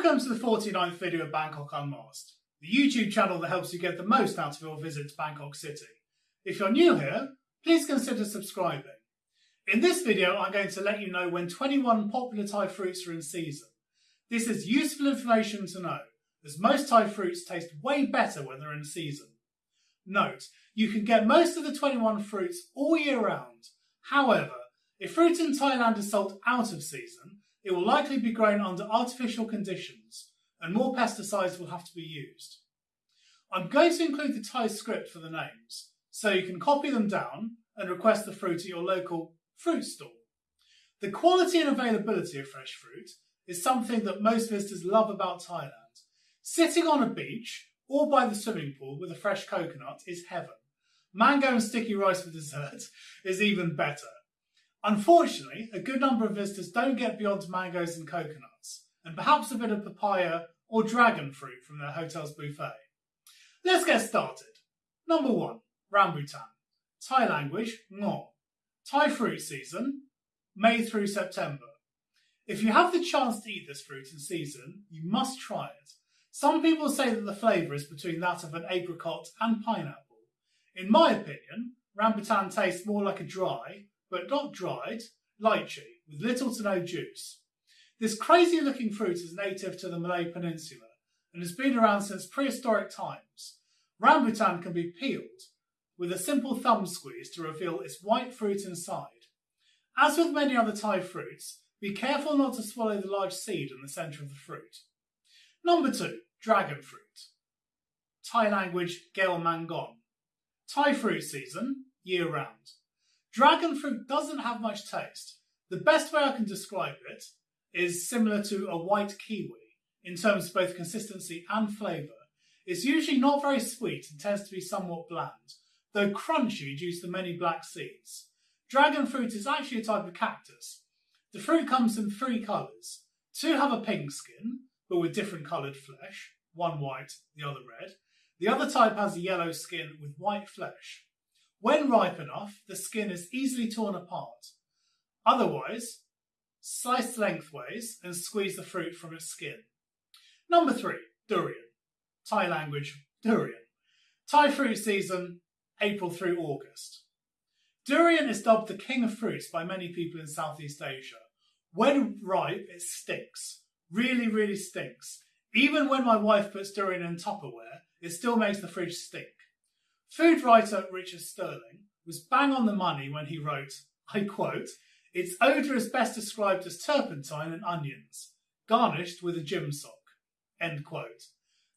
Welcome to the 49th video of Bangkok Unmasked, the YouTube channel that helps you get the most out of your visit to Bangkok City. If you're new here, please consider subscribing. In this video, I'm going to let you know when 21 popular Thai fruits are in season. This is useful information to know, as most Thai fruits taste way better when they're in season. Note, you can get most of the 21 fruits all year round. However, if fruit in Thailand is sold out of season, it will likely be grown under artificial conditions and more pesticides will have to be used. I'm going to include the Thai script for the names, so you can copy them down and request the fruit at your local fruit stall. The quality and availability of fresh fruit is something that most visitors love about Thailand. Sitting on a beach or by the swimming pool with a fresh coconut is heaven. Mango and sticky rice for dessert is even better. Unfortunately, a good number of visitors don't get beyond mangoes and coconuts, and perhaps a bit of papaya or dragon fruit from their hotel's buffet. Let's get started. Number one, rambutan. Thai language, ngo. Thai fruit season, May through September. If you have the chance to eat this fruit in season, you must try it. Some people say that the flavour is between that of an apricot and pineapple. In my opinion, rambutan tastes more like a dry, but not dried, lychee, with little to no juice. This crazy looking fruit is native to the Malay Peninsula and has been around since prehistoric times. Rambutan can be peeled with a simple thumb squeeze to reveal its white fruit inside. As with many other Thai fruits, be careful not to swallow the large seed in the centre of the fruit. Number two, dragon fruit. Thai language, Gael Mangon. Thai fruit season, year round. Dragon fruit doesn't have much taste. The best way I can describe it is similar to a white kiwi in terms of both consistency and flavour. It's usually not very sweet and tends to be somewhat bland, though crunchy due to the many black seeds. Dragon fruit is actually a type of cactus. The fruit comes in three colours. Two have a pink skin, but with different coloured flesh, one white, the other red. The other type has a yellow skin with white flesh. When ripe enough, the skin is easily torn apart. Otherwise, slice lengthways and squeeze the fruit from its skin. Number three, durian. Thai language, durian. Thai fruit season, April through August. Durian is dubbed the king of fruits by many people in Southeast Asia. When ripe, it stinks. Really, really stinks. Even when my wife puts durian in Tupperware, it still makes the fridge stink. Food writer Richard Sterling was bang on the money when he wrote, I quote, its odour is best described as turpentine and onions, garnished with a gym sock, end quote.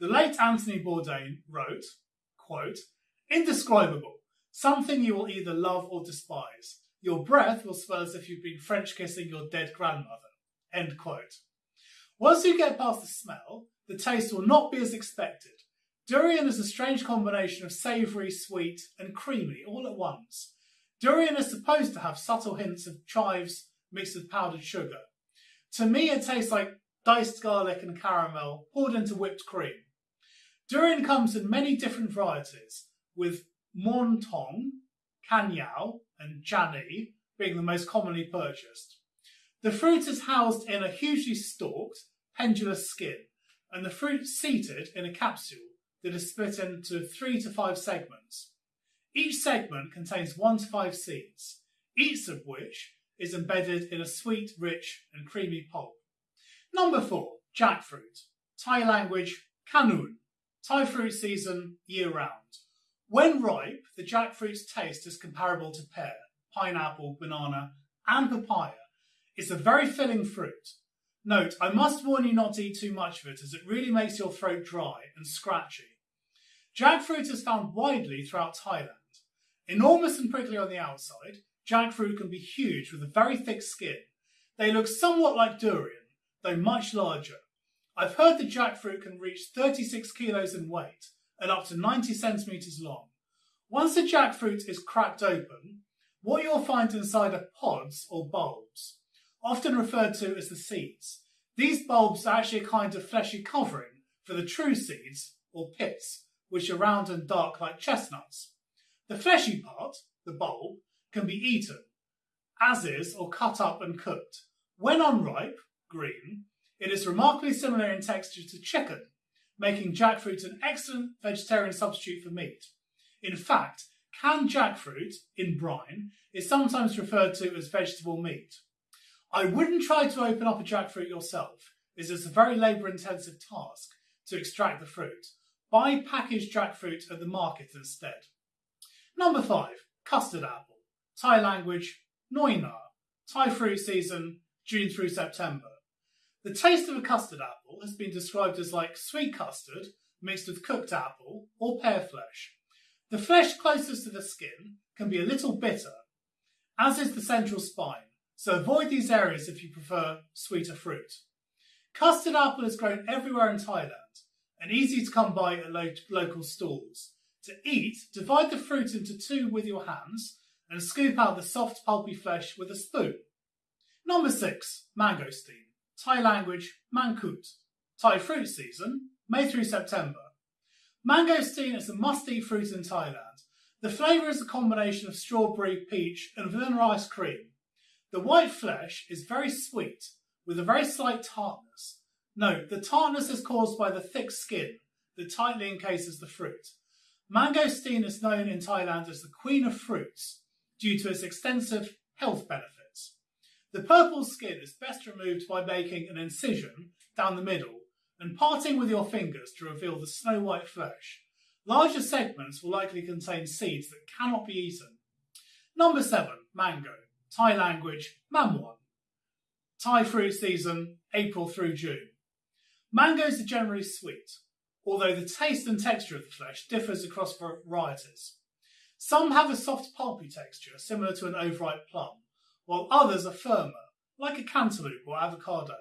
The late Anthony Bourdain wrote, quote, indescribable, something you will either love or despise. Your breath will smell as if you've been French kissing your dead grandmother, end quote. Once you get past the smell, the taste will not be as expected, Durian is a strange combination of savoury, sweet, and creamy all at once. Durian is supposed to have subtle hints of chives mixed with powdered sugar. To me, it tastes like diced garlic and caramel poured into whipped cream. Durian comes in many different varieties, with Mon Tong, Kanyao, and Jani being the most commonly purchased. The fruit is housed in a hugely stalked, pendulous skin, and the fruit seated in a capsule that is split into three to five segments. Each segment contains one to five seeds, each of which is embedded in a sweet, rich, and creamy pulp. Number four, jackfruit. Thai language, kanun. Thai fruit season year round. When ripe, the jackfruit's taste is comparable to pear, pineapple, banana, and papaya. It's a very filling fruit. Note, I must warn you not to eat too much of it as it really makes your throat dry and scratchy. Jackfruit is found widely throughout Thailand. Enormous and prickly on the outside, jackfruit can be huge with a very thick skin. They look somewhat like durian, though much larger. I've heard that jackfruit can reach 36 kilos in weight and up to 90 centimetres long. Once the jackfruit is cracked open, what you'll find inside are pods or bulbs, often referred to as the seeds. These bulbs are actually a kind of fleshy covering for the true seeds, or pits which are round and dark like chestnuts. The fleshy part, the bulb, can be eaten, as is, or cut up and cooked. When unripe, green, It is remarkably similar in texture to chicken, making jackfruit an excellent vegetarian substitute for meat. In fact, canned jackfruit, in brine, is sometimes referred to as vegetable meat. I wouldn't try to open up a jackfruit yourself, as it's a very labour intensive task to extract the fruit. Buy packaged jackfruit at the market instead. Number 5. Custard apple. Thai language, Noi Na. Thai fruit season, June through September. The taste of a custard apple has been described as like sweet custard mixed with cooked apple or pear flesh. The flesh closest to the skin can be a little bitter, as is the central spine, so avoid these areas if you prefer sweeter fruit. Custard apple is grown everywhere in Thailand and easy to come by at lo local stalls. To eat, divide the fruit into two with your hands and scoop out the soft pulpy flesh with a spoon. Number 6. Mangosteen. Thai language, Mangkut. Thai fruit season, May through September. Mangosteen is a must-eat fruit in Thailand. The flavour is a combination of strawberry, peach and vanilla ice cream. The white flesh is very sweet, with a very slight tartness. Note, the tartness is caused by the thick skin that tightly encases the fruit. Mangosteen is known in Thailand as the queen of fruits due to its extensive health benefits. The purple skin is best removed by making an incision down the middle and parting with your fingers to reveal the snow white flesh. Larger segments will likely contain seeds that cannot be eaten. Number 7. Mango. Thai language, Mamwan. Thai fruit season, April through June. Mangoes are generally sweet, although the taste and texture of the flesh differs across varieties. Some have a soft pulpy texture similar to an overripe plum, while others are firmer, like a cantaloupe or avocado.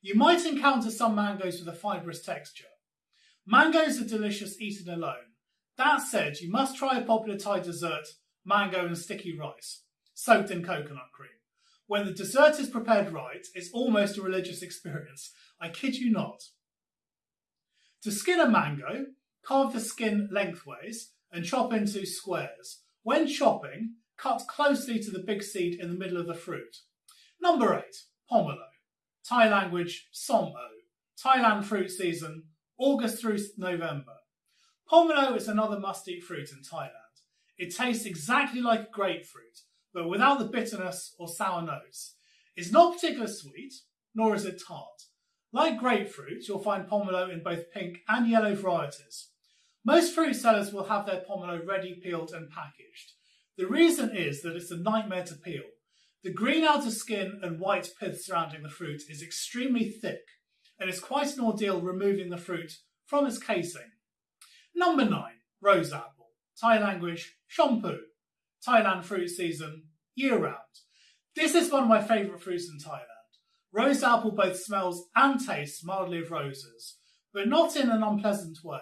You might encounter some mangoes with a fibrous texture. Mangoes are delicious eaten alone. That said, you must try a popular Thai dessert, mango and sticky rice, soaked in coconut cream. When the dessert is prepared right, it's almost a religious experience. I kid you not. To skin a mango, carve the skin lengthways and chop into squares. When chopping, cut closely to the big seed in the middle of the fruit. Number 8. Pomelo. Thai language, Som O. Thailand fruit season, August through November. Pomelo is another must-eat fruit in Thailand. It tastes exactly like grapefruit, but without the bitterness or sour notes. It's not particularly sweet, nor is it tart. Like grapefruit, you'll find pomelo in both pink and yellow varieties. Most fruit sellers will have their pomelo ready peeled and packaged. The reason is that it's a nightmare to peel. The green outer skin and white pith surrounding the fruit is extremely thick, and it's quite an ordeal removing the fruit from its casing. Number 9. Rose apple. Thai language, shampoo. Thailand fruit season, year round. This is one of my favourite fruits in Thailand. Rose apple both smells and tastes mildly of roses, but not in an unpleasant way.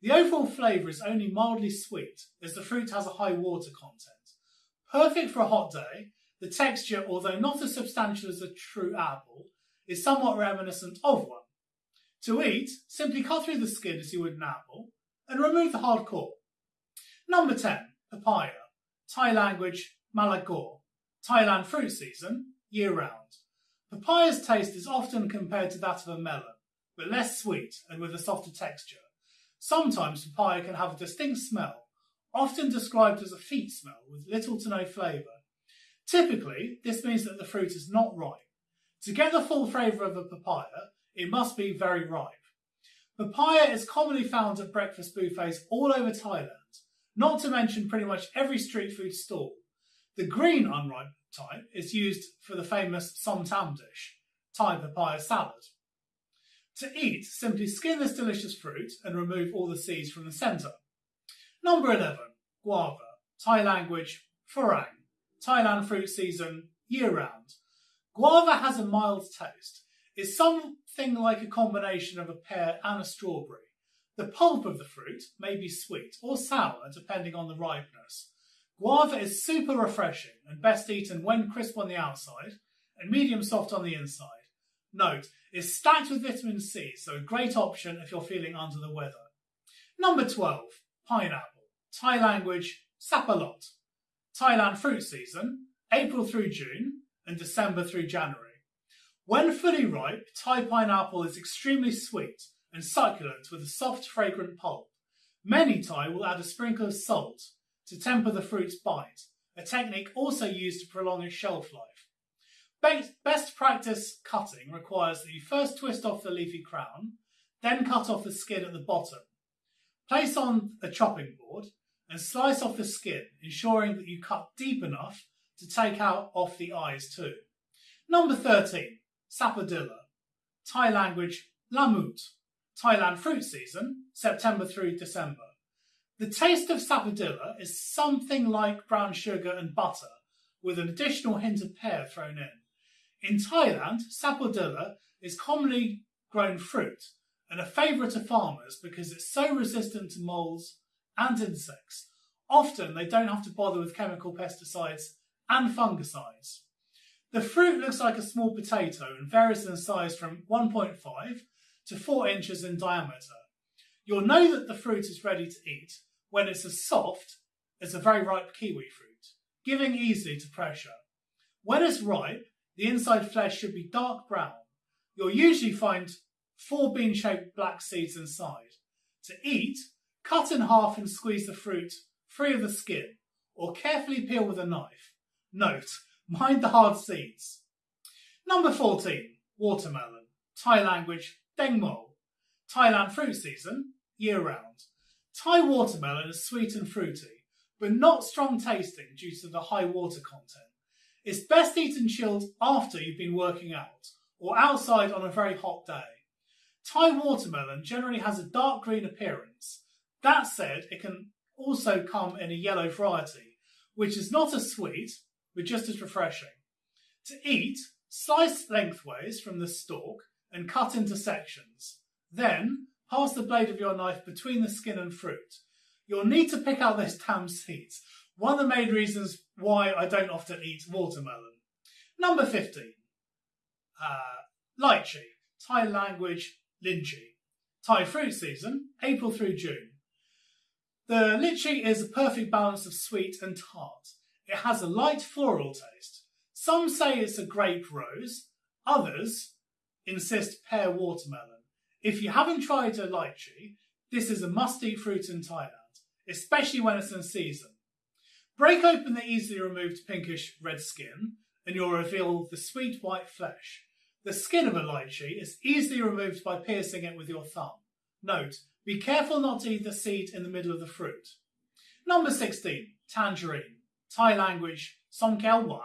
The overall flavour is only mildly sweet, as the fruit has a high water content. Perfect for a hot day, the texture, although not as substantial as a true apple, is somewhat reminiscent of one. To eat, simply cut through the skin as you would an apple, and remove the hard core. Number 10. Papaya. Thai language, Malagor. Thailand fruit season, year round. Papaya's taste is often compared to that of a melon, but less sweet and with a softer texture. Sometimes papaya can have a distinct smell, often described as a feet smell with little to no flavour. Typically, this means that the fruit is not ripe. To get the full flavour of a papaya, it must be very ripe. Papaya is commonly found at breakfast buffets all over Thailand, not to mention pretty much every street food stall. The green unripe type is used for the famous som tam dish, Thai papaya salad. To eat, simply skin this delicious fruit and remove all the seeds from the centre. Number 11. Guava. Thai language, Farang. Thailand fruit season, year round. Guava has a mild taste. It's something like a combination of a pear and a strawberry. The pulp of the fruit may be sweet or sour depending on the ripeness. Guava is super refreshing and best eaten when crisp on the outside and medium soft on the inside. Note, it's stacked with vitamin C, so a great option if you're feeling under the weather. Number 12, pineapple. Thai language, sapalot. Thailand fruit season, April through June and December through January. When fully ripe, Thai pineapple is extremely sweet and succulent with a soft, fragrant pulp. Many Thai will add a sprinkle of salt to temper the fruit's bite, a technique also used to prolong its shelf life. Best practice cutting requires that you first twist off the leafy crown, then cut off the skin at the bottom. Place on a chopping board and slice off the skin, ensuring that you cut deep enough to take out off the eyes too. Number 13, Sapodilla. Thai language, Lamut. Thailand fruit season, September through December. The taste of sapodilla is something like brown sugar and butter, with an additional hint of pear thrown in. In Thailand, sapodilla is commonly grown fruit and a favourite of farmers because it's so resistant to moles and insects. Often they don't have to bother with chemical pesticides and fungicides. The fruit looks like a small potato and varies in size from 1.5 to 4 inches in diameter. You'll know that the fruit is ready to eat when it's as soft as a very ripe kiwi fruit, giving easily to pressure. When it's ripe, the inside flesh should be dark brown. You'll usually find four bean-shaped black seeds inside. To eat, cut in half and squeeze the fruit free of the skin, or carefully peel with a knife. Note, mind the hard seeds. Number 14, watermelon. Thai language, dengmo. Thailand fruit season, year round. Thai watermelon is sweet and fruity, but not strong tasting due to the high water content. It's best eaten chilled after you've been working out or outside on a very hot day. Thai watermelon generally has a dark green appearance. That said, it can also come in a yellow variety, which is not as sweet, but just as refreshing. To eat, slice lengthways from the stalk and cut into sections. Then, pass the blade of your knife between the skin and fruit. You'll need to pick out those damn seeds. One of the main reasons why I don't often eat watermelon. Number 15. Uh, lychee, Thai language lychee. Thai fruit season, April through June. The lychee is a perfect balance of sweet and tart. It has a light floral taste. Some say it's a grape rose, others insist pear watermelon. If you haven't tried a lychee, this is a must-eat fruit in Thailand, especially when it's in season. Break open the easily removed pinkish red skin and you'll reveal the sweet white flesh. The skin of a lychee is easily removed by piercing it with your thumb. Note, be careful not to eat the seed in the middle of the fruit. Number 16, tangerine. Thai language, Songkel 1.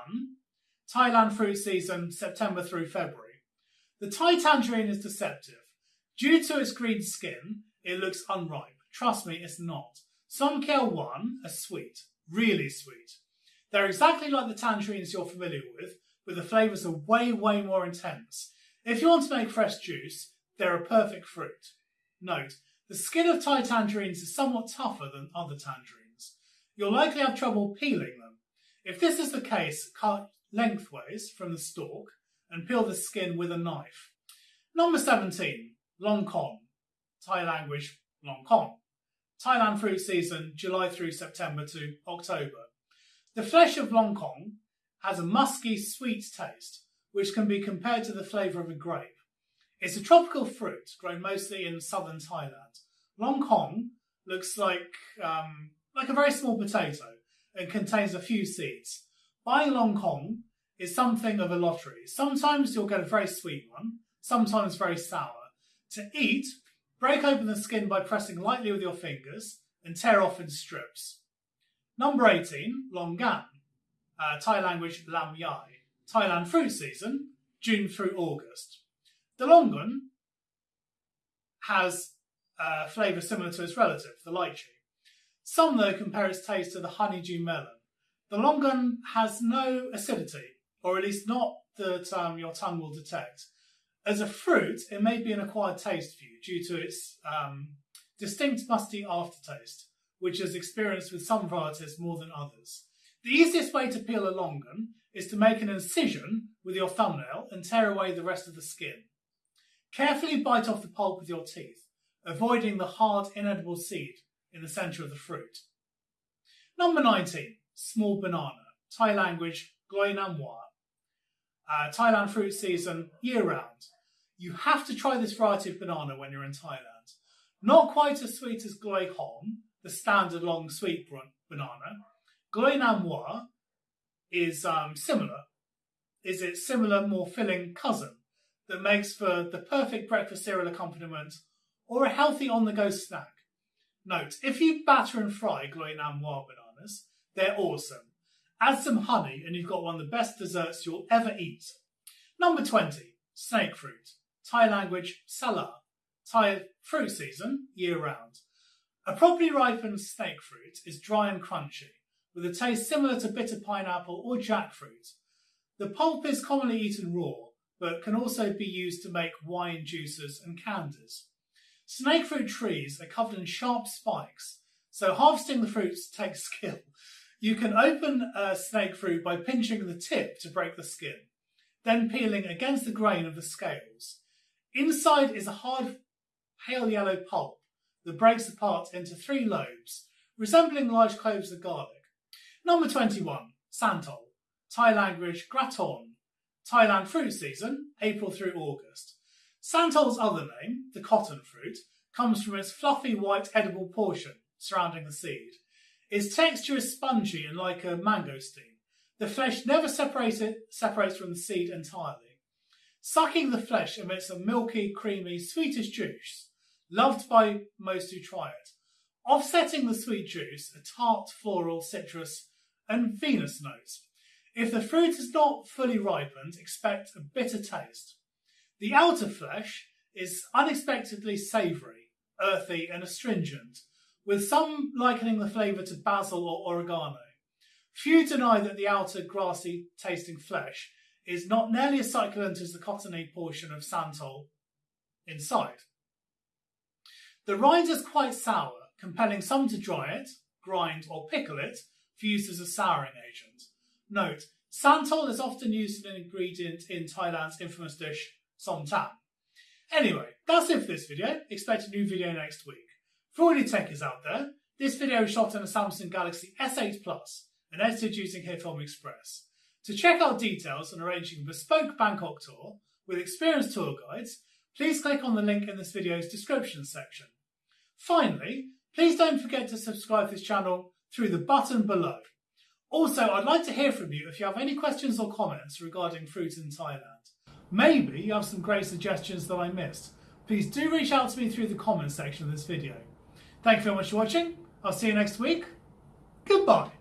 Thailand fruit season, September through February. The Thai tangerine is deceptive. Due to its green skin, it looks unripe. Trust me, it's not. Some Songkel 1 are sweet, really sweet. They're exactly like the tangerines you're familiar with, but the flavours are way, way more intense. If you want to make fresh juice, they're a perfect fruit. Note, the skin of Thai tangerines is somewhat tougher than other tangerines. You'll likely have trouble peeling them. If this is the case, cut lengthways from the stalk and peel the skin with a knife. Number 17, Long Kong, Thai language Long Kong. Thailand fruit season, July through September to October. The flesh of Long Kong has a musky, sweet taste, which can be compared to the flavour of a grape. It's a tropical fruit grown mostly in southern Thailand. Long Kong looks like um, like a very small potato and contains a few seeds. Buying Long Kong is something of a lottery. Sometimes you'll get a very sweet one, sometimes very sour. To eat, break open the skin by pressing lightly with your fingers and tear off in strips. Number 18, Longan, uh, Thai language Lam Yai, Thailand fruit season, June through August. The Longan has a flavour similar to its relative, the lychee. Some, though, compare its taste to the honeydew melon. The longan has no acidity, or at least not that um, your tongue will detect. As a fruit, it may be an acquired taste for you due to its um, distinct musty aftertaste, which is experienced with some varieties more than others. The easiest way to peel a longan is to make an incision with your thumbnail and tear away the rest of the skin. Carefully bite off the pulp with your teeth, avoiding the hard, inedible seed in the centre of the fruit. Number 19, small banana, Thai language, Gloi Nam. Uh, Thailand fruit season year round. You have to try this variety of banana when you're in Thailand. Not quite as sweet as Gloi Hong, the standard long sweet banana. Gloi Nam Moi is um, similar. Is it similar, more filling cousin that makes for the perfect breakfast cereal accompaniment or a healthy on-the-go snack? Note, if you batter and fry Gloi Nam Moi bananas, they're awesome. Add some honey and you've got one of the best desserts you'll ever eat. Number 20, snake fruit. Thai language, sala. Thai fruit season, year round. A properly ripened snake fruit is dry and crunchy, with a taste similar to bitter pineapple or jackfruit. The pulp is commonly eaten raw, but can also be used to make wine juices and candies. Snake fruit trees are covered in sharp spikes, so harvesting the fruits takes skill. You can open a snake fruit by pinching the tip to break the skin, then peeling against the grain of the scales. Inside is a hard, pale yellow pulp that breaks apart into three lobes, resembling large cloves of garlic. Number 21, Santol, Thai language graton, Thailand fruit season, April through August. Santol's other name, the cotton fruit, comes from its fluffy white edible portion surrounding the seed. Its texture is spongy and like a mango mangosteen. The flesh never separates from the seed entirely. Sucking the flesh emits a milky, creamy, sweetish juice, loved by most who try it. Offsetting the sweet juice, a tart, floral, citrus, and Venus notes. If the fruit is not fully ripened, expect a bitter taste. The outer flesh is unexpectedly savoury, earthy, and astringent, with some likening the flavour to basil or oregano. Few deny that the outer grassy tasting flesh is not nearly as succulent as the cottony portion of santol inside. The rind is quite sour, compelling some to dry it, grind or pickle it for use as a souring agent. Note, santol is often used as an ingredient in Thailand's infamous dish som tam. Anyway, that's it for this video. Expect a new video next week. For all you techies out there, this video is shot on a Samsung Galaxy S8 Plus and edited using HitFilm Express. To check out details on arranging a bespoke Bangkok tour with experienced tour guides, please click on the link in this video's description section. Finally, please don't forget to subscribe to this channel through the button below. Also, I'd like to hear from you if you have any questions or comments regarding fruit in Thailand. Maybe you have some great suggestions that I missed. Please do reach out to me through the comments section of this video. Thank you very much for watching. I'll see you next week. Goodbye.